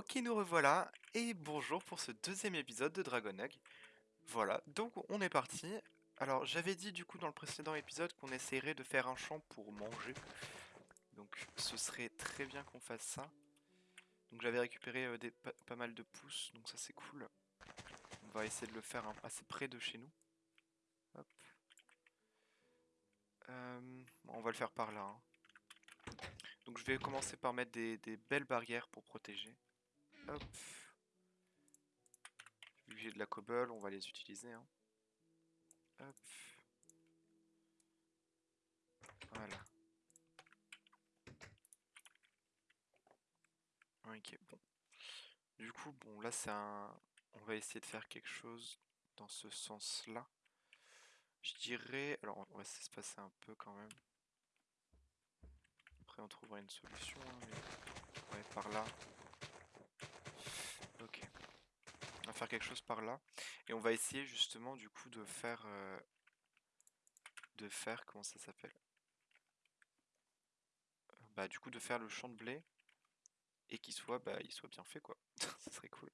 Ok, nous revoilà, et bonjour pour ce deuxième épisode de Dragon Egg. Voilà, donc on est parti. Alors, j'avais dit du coup dans le précédent épisode qu'on essaierait de faire un champ pour manger. Donc, ce serait très bien qu'on fasse ça. Donc, j'avais récupéré euh, des, pas, mal de pousses, donc ça c'est cool. On va essayer de le faire assez près de chez nous. Hop. Euh, on va le faire par là. hein. Donc, je vais commencer par mettre des belles barrières pour protéger. Hop. Vu que j'ai de la cobble, on va les utiliser. hein. Hop. Voilà. Ok, bon. Du coup, bon, là, c'est un... On va essayer de faire quelque chose dans ce sens-là. Je dirais... Alors, on va essayer de se passer un peu quand même. Après, on trouvera une solution. hein, Ouais, par là. Ok. On va faire quelque chose par là. Et on va essayer justement du coup de faire... euh, De faire... Comment ça s'appelle? Bah du coup de faire le champ de blé. Et qu'il soit, bah, soit bien fait quoi. ça serait cool.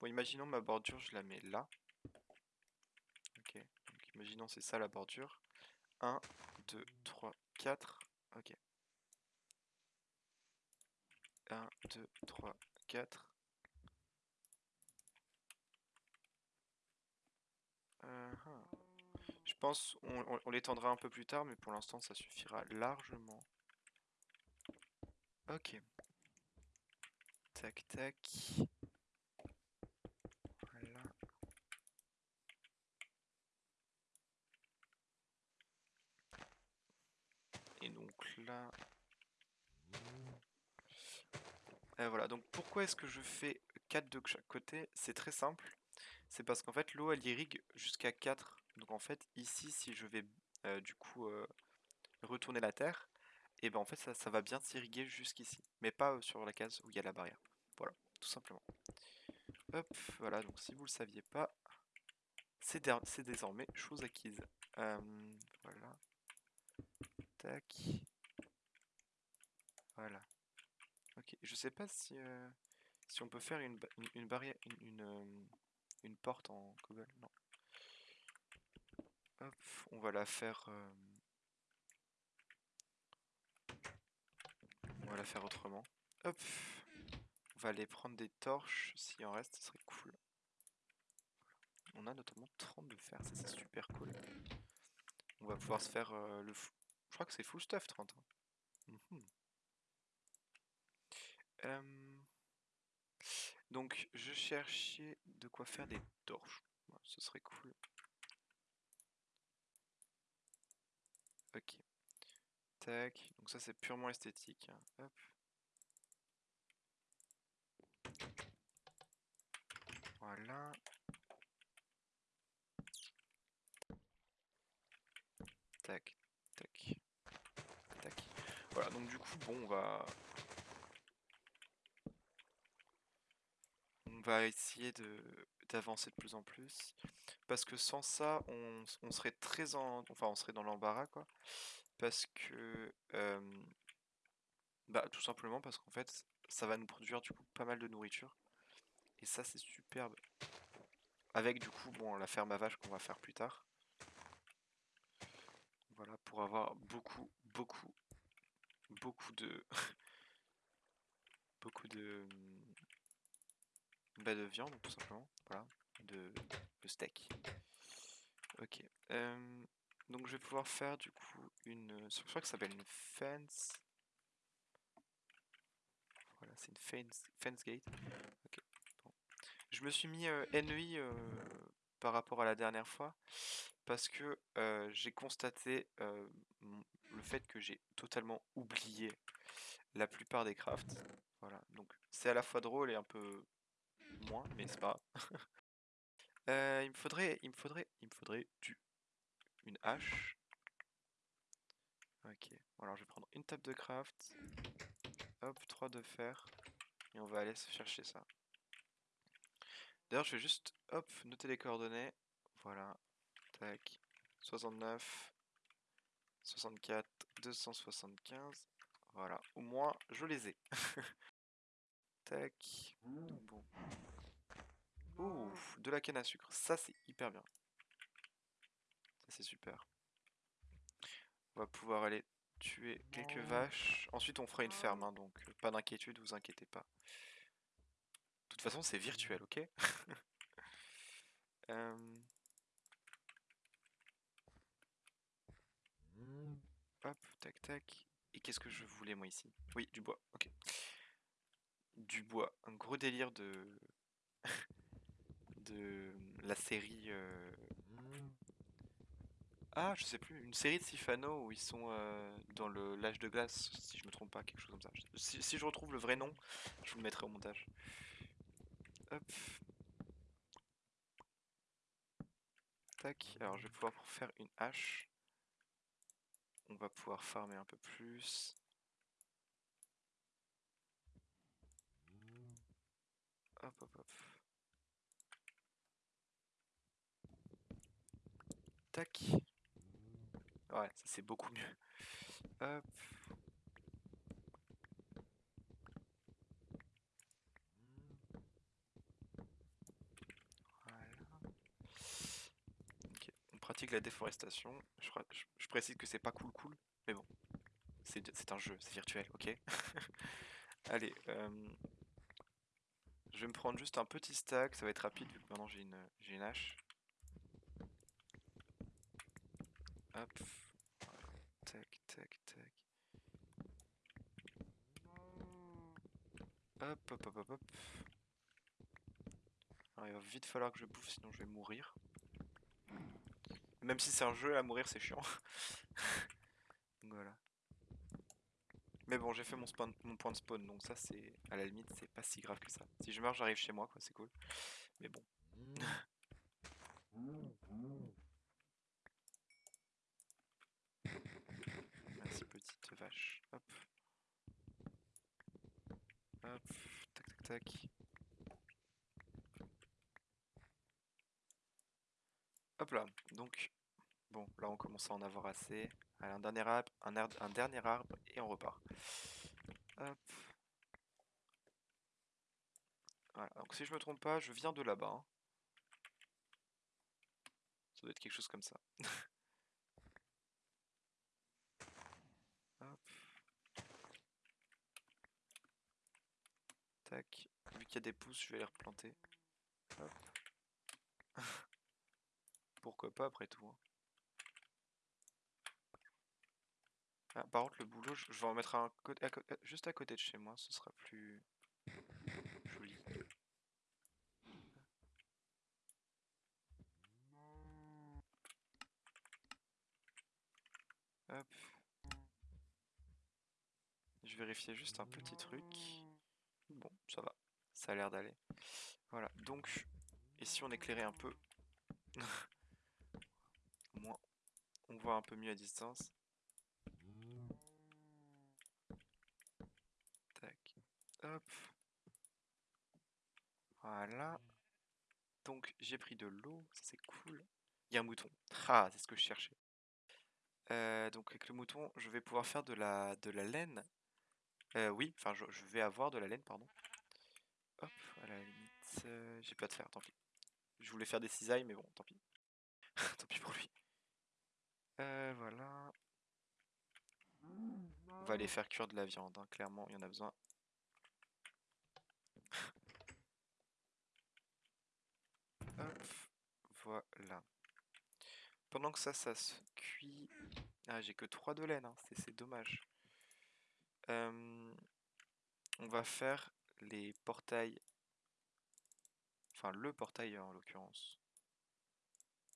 Bon, imaginons ma bordure, je la mets là. Ok. Donc imaginons c'est ça la bordure. 1, 2, 3, 4. Ok. 1, 2, 3, 4. Euh. Je pense on, l'étendra un peu plus tard, mais pour l'instant ça suffira largement. Ok. Tac tac. Voilà. Et donc là. Et voilà, donc pourquoi est-ce que je fais 4 de chaque côté? C'est très simple. C'est parce qu'en fait l'eau elle irrigue jusqu'à 4. Donc en fait ici si je vais euh, du coup euh, retourner la terre, et ben en fait ça, ça va bien s'irriguer jusqu'ici. Mais pas euh, sur la case où il y a la barrière. Voilà, tout simplement. Hop, voilà, donc si vous le saviez pas, c'est dé- c'est désormais chose acquise. Voilà. Tac. Voilà. Ok, je sais pas si, si on peut faire une, une, une barrière, une, une porte en cobble, non. Hop, on va la faire, euh, on va la faire autrement. Hop, on va aller prendre des torches, s'il en reste, ce serait cool. On a notamment 30 de fer, ça c'est super cool. On va pouvoir se faire euh, le... fou- Je crois que c'est full stuff 30. hein. Mhm. Euh, Donc je cherchais de quoi faire des torches. Ce serait cool. Ok. Tac. Donc ça c'est purement esthétique. hein. Hop. Voilà. Tac. Tac. Tac. Voilà, donc du coup, bon, on va... va essayer d'avancer de plus en plus. Parce que sans ça, on, on serait très en... Enfin, on serait dans l'embarras, quoi. Parce que... Bah, tout simplement parce qu'en fait, ça va nous produire du coup pas mal de nourriture. Et ça, c'est superbe. Avec du coup, bon, la ferme à vaches qu'on va faire plus tard. Voilà, pour avoir beaucoup, beaucoup, beaucoup de... beaucoup de... Bah, de viande, tout simplement. Voilà, de, steak. Ok. euh, donc, je vais pouvoir faire du coup une... Je crois que ça s'appelle une fence. Voilà, c'est une fence, fence gate. Ok. bon. Je me suis mis euh, euh, par rapport à la dernière fois parce que euh, j'ai constaté le fait que j'ai totalement oublié la plupart des crafts. Voilà, donc c'est à la fois drôle et un peu moins, mais c'est pas. Euh, il me faudrait, il me faudrait, il me faudrait du, une hache. Ok, alors je vais prendre une table de craft. Hop, 3 de fer. Et on va aller se chercher ça. D'ailleurs, je vais juste, hop, noter les coordonnées. Voilà. Tac. 69, 64, 275. Voilà. Au moins, je les ai. tac. De la canne à sucre. Ça, c'est hyper bien. Ça, c'est super. On va pouvoir aller tuer quelques vaches. Ensuite, on fera une ferme, hein, donc pas d'inquiétude, vous inquiétez pas. De toute façon, c'est virtuel, ok? Euh, Hop, tac, tac. Et qu'est-ce que je voulais, moi, ici? Oui, du bois, ok. Du bois. Un gros délire de... de la série... euh, Ah, je sais plus, une série de Sifano où ils sont euh, dans le l'âge de glace, si je me trompe pas, quelque chose comme ça. Si, si je retrouve le vrai nom, je vous le mettrai au montage. Hop. Tac, alors je vais pouvoir faire une hache. On va pouvoir farmer un peu plus. Hop, hop, hop. Tac. Ouais, ça c'est beaucoup mieux. Hop. La déforestation. Je, je- précise que c'est pas cool cool, mais bon. C'est un jeu, c'est virtuel, ok? Allez, euh, je vais me prendre juste un petit stack, ça va être rapide vu que maintenant j'ai une, une hache. Hop. Tac, tac, tac. Hop, hop, hop, hop, hop. Alors il va vite falloir que je bouffe, sinon je vais mourir. Même si c'est un jeu, à mourir c'est chiant. Donc voilà. Mais bon, j'ai fait mon, point de spawn, donc ça c'est, à la limite, c'est pas si grave que ça. Si je meurs, j'arrive chez moi, quoi, c'est cool. Mais bon. Merci petite vache. Hop. Hop. Tac tac tac. Hop là. Donc, bon, là on commence à en avoir assez. Allez, un dernier arbre, un, un dernier arbre et on repart. Voilà. Donc si je me trompe pas, je viens de là-bas. hein. Ça doit être quelque chose comme ça. Hop. Tac. Vu qu'il y a des pousses, je vais les replanter. Pourquoi pas après tout. hein. Ah, par contre, le boulot, je vais en mettre un euh, juste à côté de chez moi, ce sera plus joli. Hop. Je vérifiais juste un petit truc. Bon, ça va. Ça a l'air d'aller. Voilà, donc, ici on éclairait un peu? Au moins, on voit un peu mieux à distance. Tac. Hop. Voilà. Donc, j'ai pris de l'eau, c'est cool. Il y a un mouton. Ah, c'est ce que je cherchais. Euh, donc, avec le mouton, je vais pouvoir faire de la, laine. Euh, oui, enfin, je, vais avoir de la laine, pardon. Hop, à la limite, euh, j'ai pas de fer, tant pis. Je voulais faire des cisailles, mais bon, tant pis. tant pis pour lui. Voilà. On va aller faire cuire de la viande, hein, clairement, il y en a besoin. Voilà. Pendant que ça, ça se cuit... Ah, j'ai que 3 de laine, hein, c'est c'est dommage. Euh, on va faire les portails... Enfin, le portail en l'occurrence.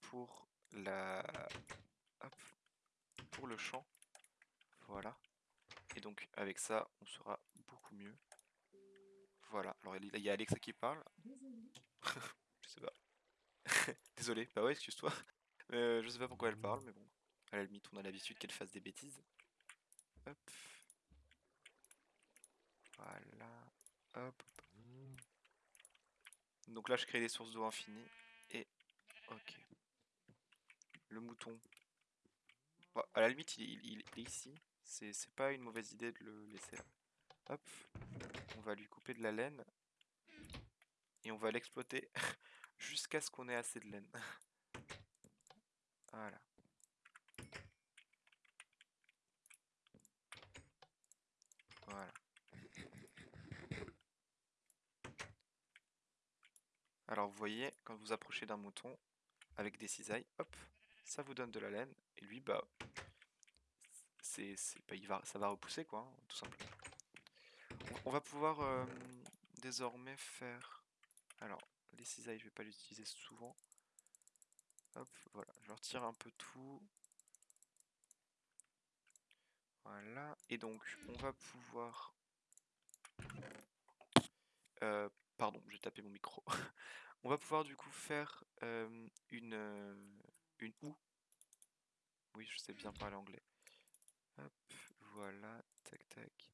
Pour la... Hop, pour le champ. Voilà. Et donc, avec ça, on sera beaucoup mieux. Voilà. Alors, il y a Alexa qui parle. Je sais pas. Désolé. Bah ouais, excuse-toi. Euh, je sais pas pourquoi elle parle, mais bon. À la limite, on a l'habitude qu'elle fasse des bêtises. Hop. Voilà. Hop. Donc là, je crée des sources d'eau infinies. Et... Ok. Le mouton. Bon, à la limite, il, il- il est ici. C'est c'est pas une mauvaise idée de le laisser là. Hop, on va lui couper de la laine. Et on va l'exploiter jusqu'à ce qu'on ait assez de laine. voilà. Voilà. Alors vous voyez, quand vous approchez d'un mouton avec des cisailles, hop, ça vous donne de la laine. Et lui, bah, bah, il va, ça va repousser quoi, hein, tout simplement. On va pouvoir euh, désormais faire... Alors, les cisailles, je vais pas l'utiliser souvent. Hop, voilà, je retire un peu tout. Voilà, et donc on va pouvoir... Euh, pardon, j'ai tapé mon micro. on va pouvoir du coup faire euh, une, euh, une ou. Oui, je sais bien parler anglais. Hop, voilà, tac tac.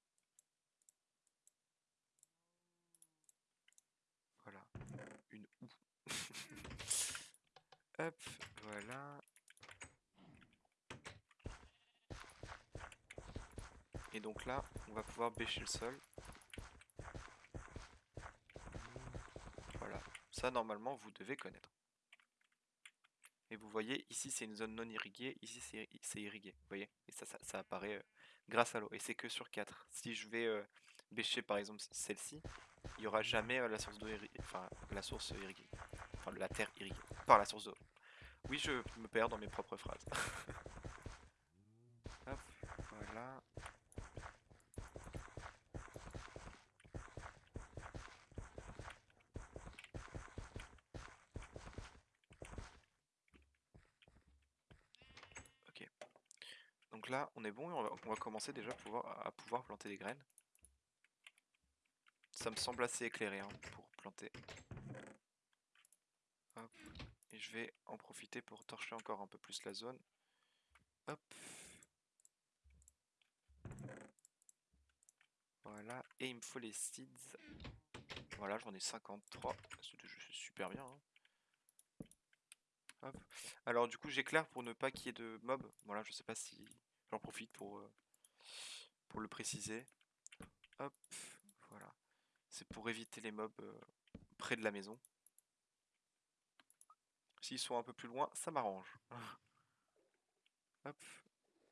Voilà, Hop, voilà. Et donc là, on va pouvoir bêcher le sol. Voilà, ça normalement vous devez connaître. Et vous voyez, ici c'est une zone non irriguée, ici c'est irrigué, vous voyez Et ça, ça, apparaît euh, grâce à l'eau, et c'est que sur 4. Si je vais euh, bêcher par exemple celle-ci, il n'y aura jamais la source d'eau irriguée, enfin la source irriguée, enfin la terre irriguée, par la source d'eau. Oui, je me perds dans mes propres phrases. Hop, voilà. Donc là, on est bon et on va, commencer déjà à pouvoir, planter des graines. Ça me semble assez éclairé hein, pour planter. Hop. Et je vais en profiter pour torcher encore un peu plus la zone. Hop. Voilà. Et il me faut les seeds. Voilà, j'en ai 53. C'est super bien. Hein. Alors du coup j'éclaire pour ne pas qu'il y ait de mobs. Voilà, je sais pas si J'en profite pour, euh, pour le préciser. C'est pour éviter les mobs euh, près de la maison. S'ils sont un peu plus loin, ça m'arrange. Hop,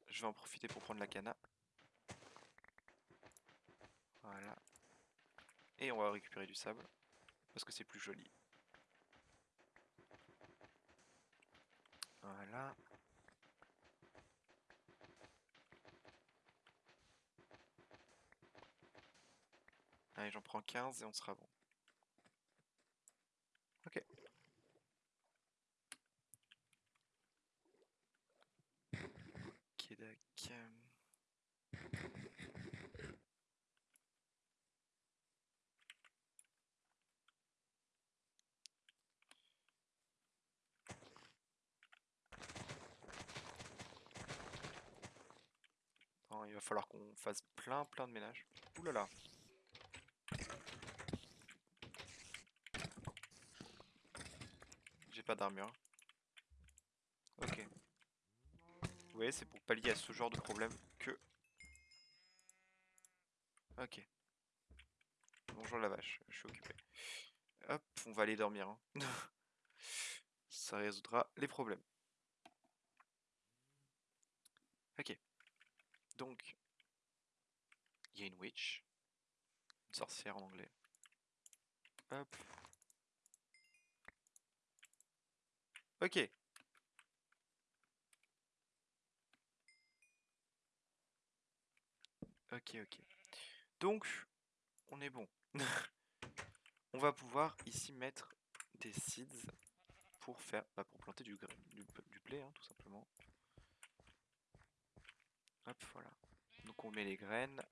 je vais en profiter pour prendre la cana. Voilà. Et on va récupérer du sable, parce que c'est plus joli. Voilà. Allez, j'en prends 15 et on sera bon. Ok. Il va falloir qu'on fasse plein plein de ménage. Ouh là là. Pas d'armure. Ok. Vous voyez, c'est pour pallier à ce genre de problème que... Ok. Bonjour la vache, je suis occupé. Hop, on va aller dormir. Hein. Ça résoudra les problèmes. Ok. Donc, il y a une witch. Une sorcière en anglais. Hop. Ok. Ok, ok. Donc, on est bon. on va pouvoir ici mettre des seeds pour faire, bah, pour planter du, du, du blé, hein, tout simplement. Hop, voilà. Donc on met les graines.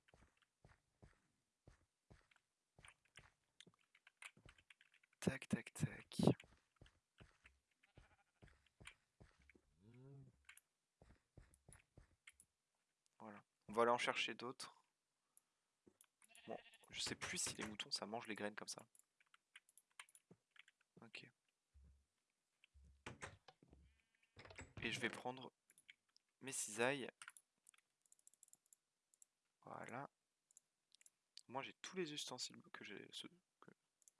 Tac, tac, tac. On va aller en chercher d'autres. Bon, je sais plus si les moutons ça mange les graines comme ça. Ok. Et je vais prendre mes cisailles. Voilà. Moi j'ai tous les ustensiles que j'ai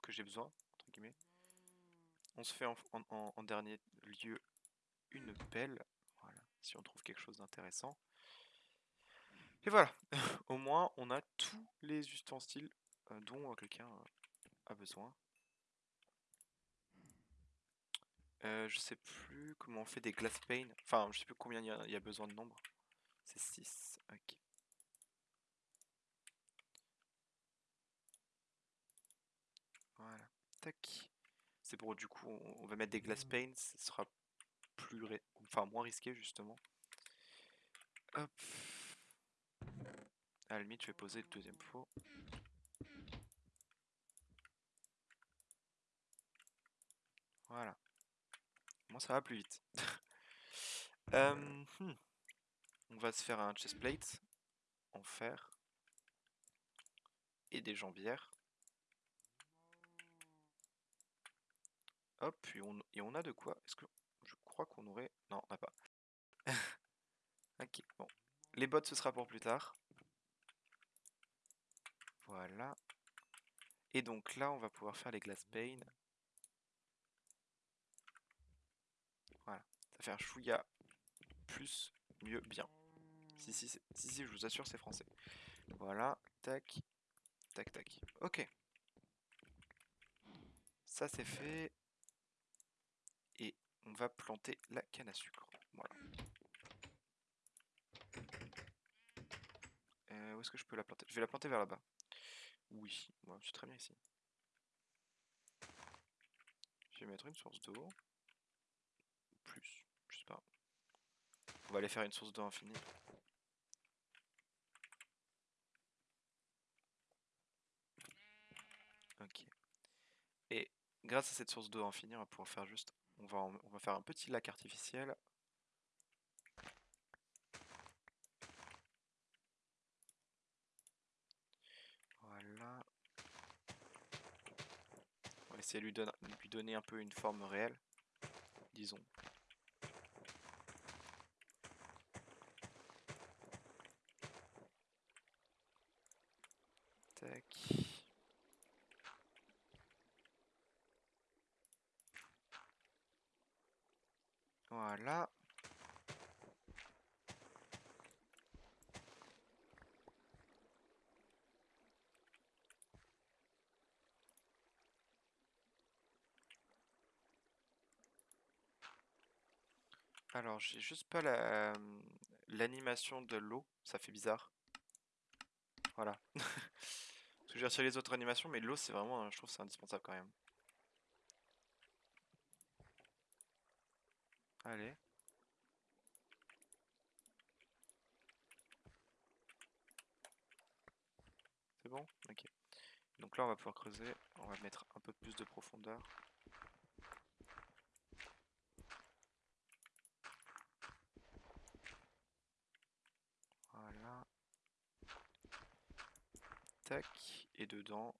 que, j'ai besoin, entre guillemets. On se fait en, en, en dernier lieu une pelle, voilà, si on trouve quelque chose d'intéressant. Et voilà, au moins on a tous les ustensiles euh, dont euh, quelqu'un euh, a besoin. je sais plus comment on fait des glass panes. Enfin, je sais plus combien il y, a besoin de nombre. C'est 6. Ok. Voilà. Tac. C'est pour du coup, on va mettre des glass panes. Ce sera plus, enfin moins risqué justement. Hop. À la limite, je vais poser le deuxième four. Voilà. Moi, ça va plus vite. Euh, hmm. On va se faire un chestplate en fer et des jambières. Hop, et on, et on a de quoi? Est-ce que je crois qu'on aurait... Non, on n'a pas. ok, bon. Les bottes, ce sera pour plus tard. Voilà. Et donc là, on va pouvoir faire les glass panes. Voilà. Ça fait un chouïa plus, mieux, bien. Si, si, si, si, je vous assure, c'est français. Voilà. Tac. Tac, tac. Ok. Ça, c'est fait. Et on va planter la canne à sucre. Voilà. Euh, où est-ce que je peux la planter? Je vais la planter vers là-bas. Oui, moi je suis très bien ici. Je vais mettre une source d'eau. Plus, je sais pas. On va aller faire une source d'eau infinie. Ok. Et grâce à cette source d'eau infinie, on va pouvoir faire juste... On va, on va faire un petit lac artificiel de lui, lui donner un peu une forme réelle, disons. Tac. Voilà. Alors, j'ai juste pas la l'animation de l'eau, ça fait bizarre. Voilà. Parce que j'ai les autres animations, mais l'eau, c'est vraiment, je trouve, c'est indispensable quand même. Allez. C'est bon? Ok. Donc là, on va pouvoir creuser. On va mettre un peu plus de profondeur. Tac. Et dedans.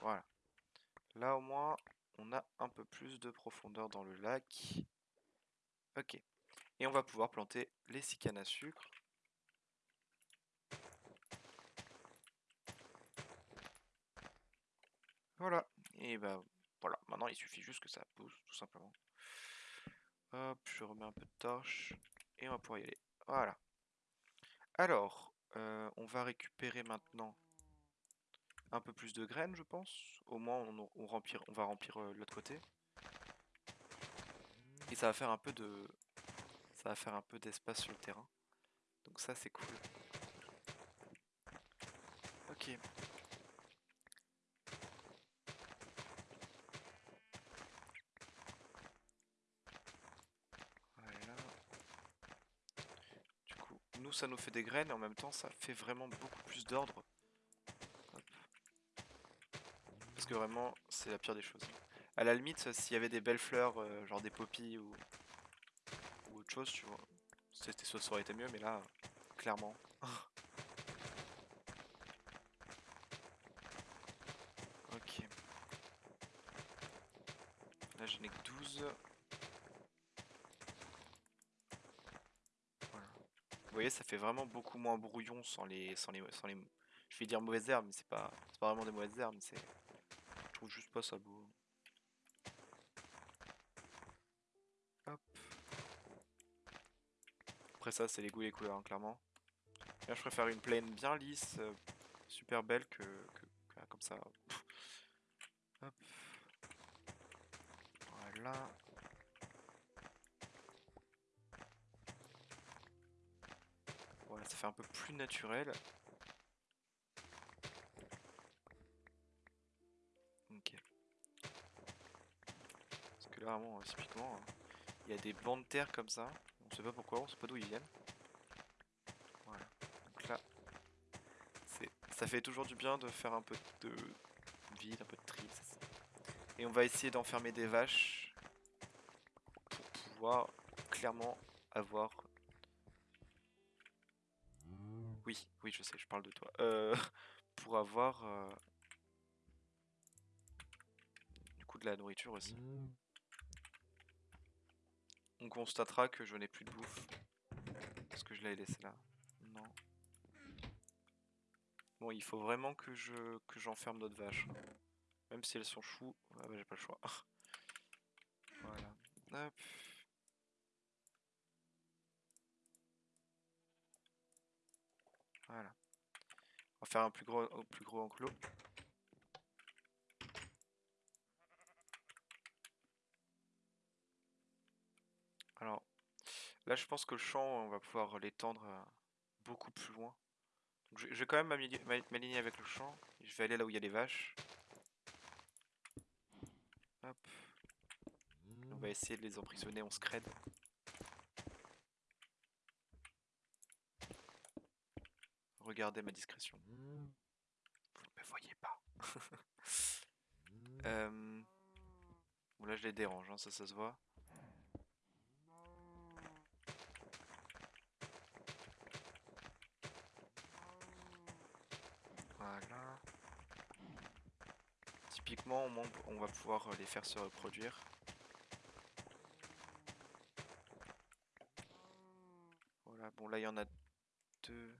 Voilà. Là au moins, on a un peu plus de profondeur dans le lac. Ok. Et on va pouvoir planter les six à sucre. Voilà. Et bah voilà. Maintenant, il suffit juste que ça pousse, tout simplement. Hop, je remets un peu de torche. Et on va pouvoir y aller. Voilà. Alors, euh, on va récupérer maintenant un peu plus de graines, je pense. Au moins, on, va remplir euh, l'autre côté. Et ça va faire un peu de... Ça va faire un peu d'espace sur le terrain. Donc ça, c'est cool. Ok. nous ça nous fait des graines et en même temps ça fait vraiment beaucoup plus d'ordre. Parce que vraiment c'est la pire des choses. À la limite s'il y avait des belles fleurs, euh, genre des poppies ou, autre chose, tu vois, ça aurait été mieux mais là, clairement. ok. Là je n'ai que 12. Vous ça fait vraiment beaucoup moins brouillon sans les, sans les, sans les... Je vais dire mauvaises herbes, mais c'est pas, pas vraiment des mauvaises herbes, c'est. Je trouve juste pas ça beau. Hop. Après ça, c'est les goûts et les couleurs, hein, clairement. Là, je préfère une plaine bien lisse, euh, super belle que, que- que- comme ça. Hop. Voilà. Ça fait un peu plus naturel. Ok. Parce que là, vraiment, euh, typiquement, hein, il y a des bancs de terre comme ça. On sait pas pourquoi, on sait pas d'où ils viennent. Voilà. Donc là, ça fait toujours du bien de faire un peu de vide, un peu de tri. Et on va essayer d'enfermer des vaches pour pouvoir clairement avoir je sais, je parle de toi. Euh, pour avoir euh, du coup de la nourriture aussi. On constatera que je n'ai plus de bouffe. Parce que je l'avais laissé là. Non. Bon, il faut vraiment que je que j'enferme d'autres vaches. Même si elles sont choues, ah bah, j'ai pas le choix. voilà. Hop. On va faire un plus gros, enclos. Alors, là je pense que le champ, on va pouvoir l'étendre euh, beaucoup plus loin. Je, vais quand même m'aligner avec le champ. Je vais aller là où il y a les vaches. On va essayer de les emprisonner en scred. Regardez ma discrétion. Vous ne me voyez pas. Euh, Bon là je les dérange, hein, ça ça se voit. Voilà. Typiquement, au moins, on va pouvoir euh, les faire se reproduire. Voilà, bon là il y en a deux.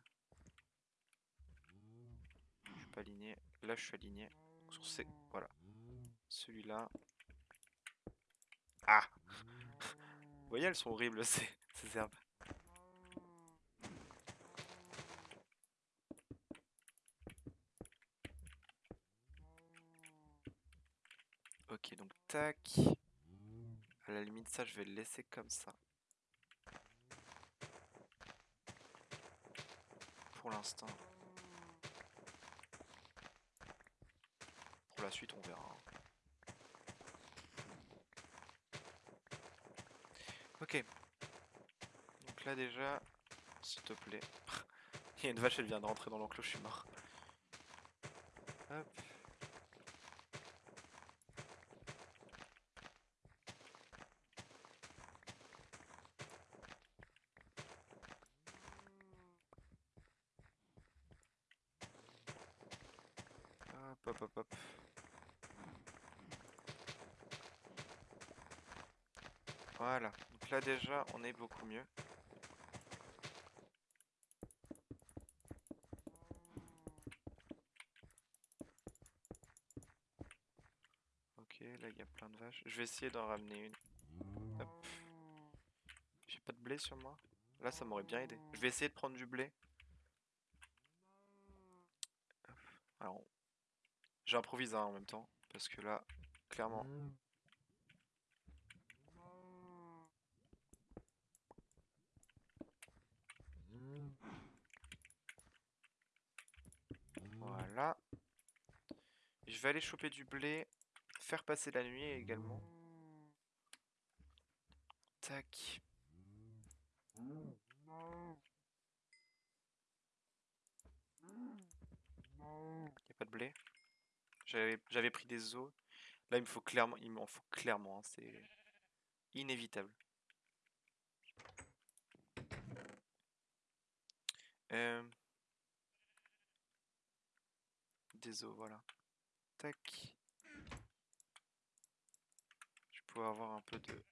Je suis pas Là je suis aligné. Sur. Voilà. Celui-là. Ah Vous voyez, elles sont horribles ces, ces herbes. Ok, donc tac. À la limite, ça, je vais le laisser comme ça. Pour l'instant. La suite, on verra. Ok. Donc là, déjà, s'il te plaît. Il y a une vache, elle vient de rentrer dans l'enclos, je suis mort. Hop. Hop, hop, hop, hop. Voilà. Donc là déjà, on est beaucoup mieux. Ok, là il y a plein de vaches. Je vais essayer d'en ramener une. J'ai pas de blé sur moi. Là, ça m'aurait bien aidé. Je vais essayer de prendre du blé. Alors, j'improvise hein, en même temps. Parce que là, clairement, Voilà. Je vais aller choper du blé, faire passer la nuit également. Tac. Y a pas de blé. J'avais pris des os. Là, il me faut clairement, il m'en faut clairement. hein, C'est inévitable. Euh, Des os, voilà. Tac. Je peux avoir un peu de...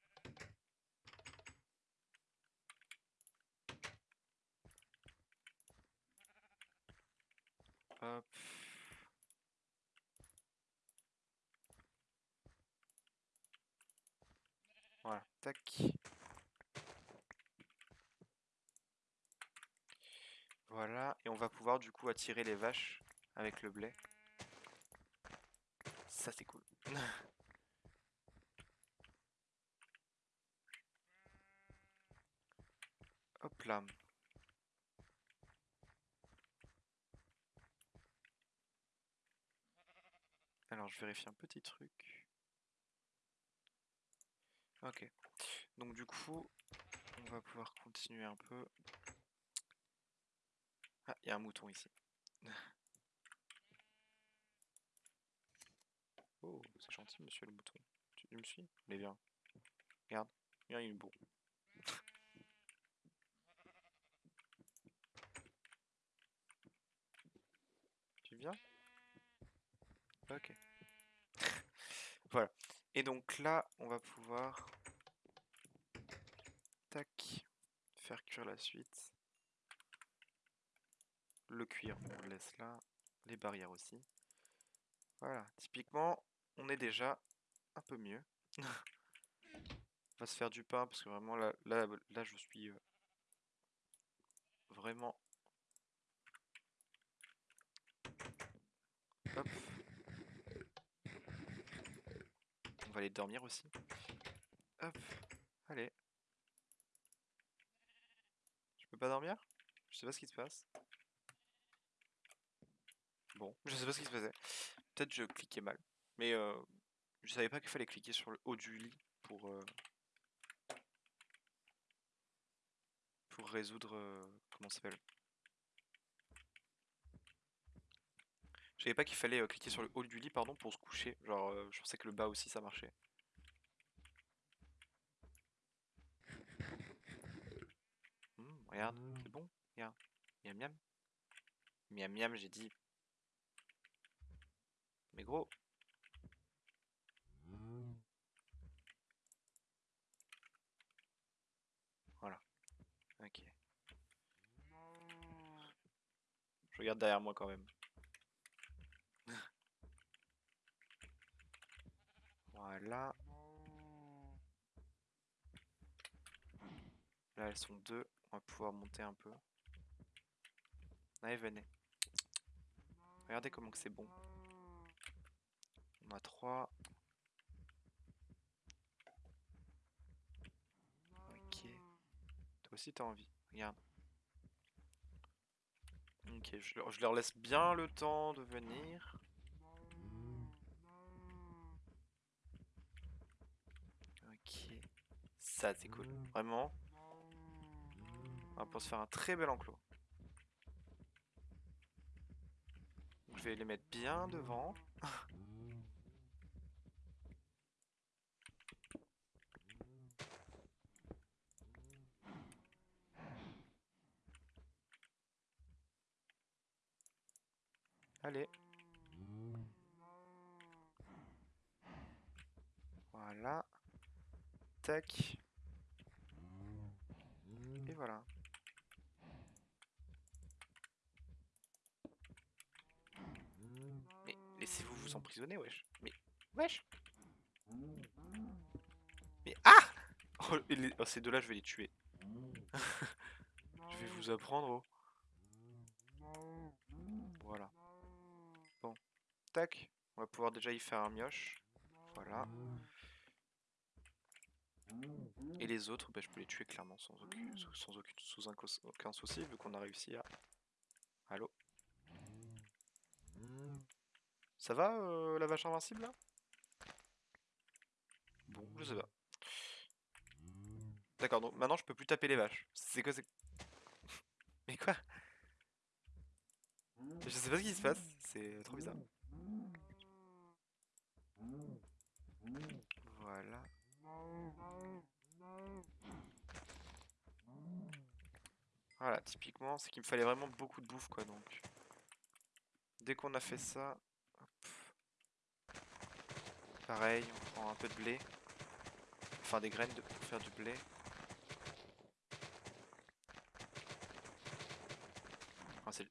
Voilà, tac. Voilà, et on va pouvoir du coup attirer les vaches avec le blé. Ça c'est cool. Hop là. Alors je vérifie un petit truc. Ok. Donc du coup, on va pouvoir continuer un peu. Ah, il y a un mouton ici. Oh, c'est gentil, monsieur le mouton. Tu me suis? Mais viens. Regarde. Viens, il est beau. tu viens? Ok. voilà. Et donc là, on va pouvoir... Tac. Faire cuire la suite. Le cuir, on le laisse là. Les barrières aussi. Voilà. Typiquement, on est déjà un peu mieux. on va se faire du pain parce que vraiment là, là, je suis euh, vraiment... Hop. On va aller dormir aussi. Hop. Allez. Je peux pas dormir? Je sais pas ce qui se passe. Bon, je sais pas ce qui se passait. Peut-être je cliquais mal. Mais euh, je savais pas qu'il fallait cliquer sur le haut du lit pour, euh, pour résoudre... Euh, comment ça s'appelle? Je savais pas qu'il fallait cliquer sur le haut du lit pardon pour se coucher. Genre je pensais que le bas aussi ça marchait. Mmh, regarde, c'est bon. Regarde. Miam miam. Miam miam j'ai dit. Mais gros. Voilà. Ok. Je regarde derrière moi quand même. voilà. Là elles sont deux. On va pouvoir monter un peu. Allez venez. Regardez comment que c'est bon. On a 3. Ok. Toi aussi t'as envie. Regarde. Ok, je leur, laisse bien le temps de venir. Ok. Ça c'est cool. Vraiment. On va pouvoir se faire un très bel enclos. Je vais les mettre bien devant. Allez. Voilà. Tac. Et voilà. Mais laissez-vous vous emprisonner, wesh. Mais, wesh. Mais, ah oh, oh, ces deux-là, je vais les tuer. je vais vous apprendre, oh. Voilà. Bon. Tac. On va pouvoir déjà y faire un mioche. Voilà. Et les autres, bah, je peux les tuer clairement sans, aucun, sans aucune, un, aucun souci vu qu'on a réussi à... Allô? Ça va euh, la vache invincible là? Bon, je sais pas. D'accord, donc maintenant je peux plus taper les vaches. C'est quoi c'est... Mais quoi? Je sais pas ce qui se passe, c'est trop bizarre. Voilà. Voilà, typiquement, c'est qu'il me fallait vraiment beaucoup de bouffe, quoi, donc. Dès qu'on a fait ça, pareil, on prend un peu de blé. Enfin, des graines pour faire du blé.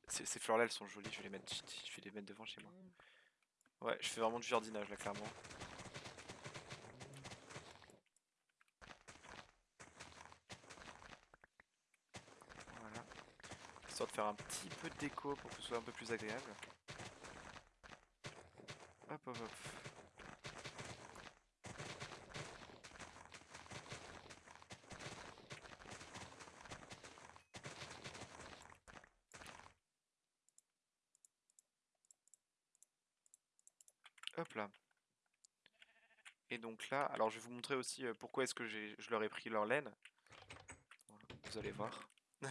ces fleurs-là, elles sont jolies, je vais les mettre, je vais les mettre devant chez moi. Ouais, je fais vraiment du jardinage là, clairement. Voilà. Histoire de faire un petit peu de déco pour que ce soit un peu plus agréable. Hop, hop, hop. Alors je vais vous montrer aussi euh, pourquoi est-ce que je leur ai pris leur laine. Vous allez voir.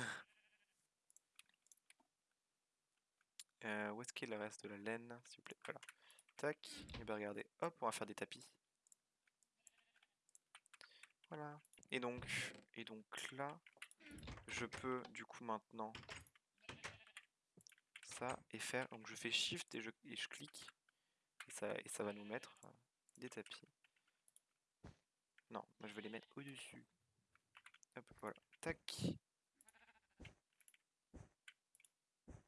Euh, où est-ce qu'il reste de la laine, s'il vous plaît? Voilà. Tac. Et bien regardez, hop, on va faire des tapis. Voilà. Et donc, et donc là, je peux du coup maintenant ça et faire. Donc je fais Shift et je, et je clique et ça, et ça va nous mettre euh, des tapis. Non, moi je vais les mettre au-dessus. Hop, voilà. Tac.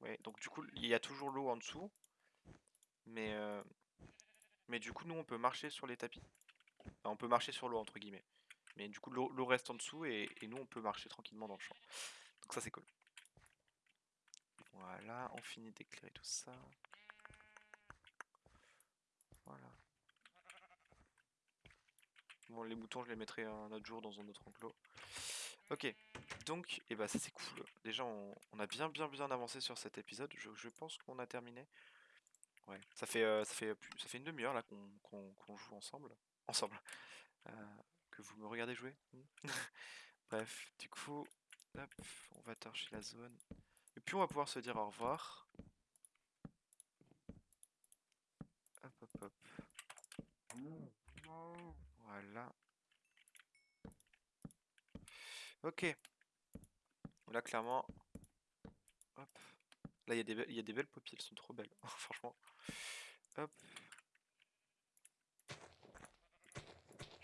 Ouais, donc du coup, il y a toujours l'eau en dessous. Mais, euh, mais du coup, nous, on peut marcher sur les tapis. Enfin, on peut marcher sur l'eau, entre guillemets. Mais du coup, l'eau reste en dessous et, et nous, on peut marcher tranquillement dans le champ. Donc ça, c'est cool. Voilà, on finit d'éclairer tout ça. Voilà. Les moutons, je les mettrai un autre jour dans un autre enclos. Ok, donc, et bah ça c'est cool. Déjà, on, a bien bien bien avancé sur cet épisode. Je, pense qu'on a terminé. Ouais, ça fait euh, ça fait ça fait une demi-heure là qu'on qu'on joue ensemble, ensemble, Euh, que vous me regardez jouer. Bref, du coup, hop, on va torcher la zone. Et puis on va pouvoir se dire au revoir. Hop hop hop. Voilà. Ok. Là, clairement. Hop. Là, il y, y a des belles paupières, elles sont trop belles, franchement. Hop.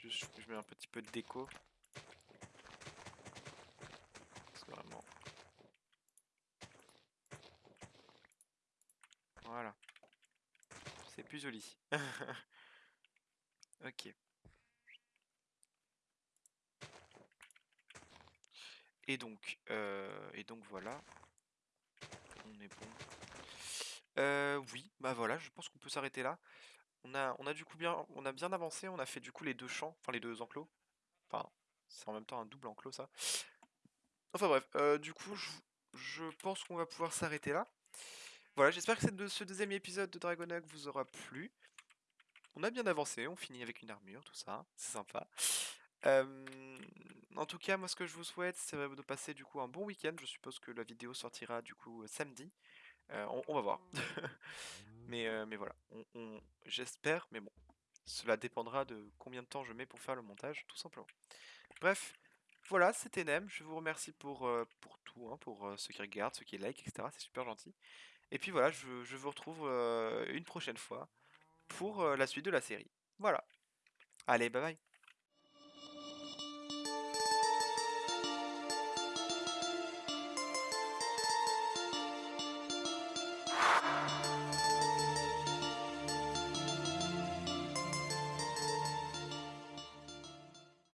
Je mets un petit peu de déco. C'est vraiment. Voilà. C'est plus joli. ok. Et donc, euh, et donc voilà. On est bon. Euh, oui, bah voilà, je pense qu'on peut s'arrêter là. On a, bien, avancé. On a fait du coup les deux champs, enfin les deux enclos. Enfin, c'est en même temps un double enclos ça. Enfin bref, euh, du coup, je, pense qu'on va pouvoir s'arrêter là. Voilà, j'espère que ce deuxième épisode de Dragonag vous aura plu. On a bien avancé, on finit avec une armure, tout ça, c'est sympa. En tout cas, moi ce que je vous souhaite, c'est de passer du coup un bon week-end. Je suppose que la vidéo sortira du coup samedi. On, va voir. mais, mais voilà, j'espère, mais bon, cela dépendra de combien de temps je mets pour faire le montage, tout simplement. Bref, voilà, c'était Nem. Je vous remercie pour, pour tout, hein, pour ceux qui regardent, ceux qui like, etc. C'est super gentil. Et puis voilà, je, je vous retrouve une prochaine fois pour la suite de la série. Voilà. Allez, bye bye.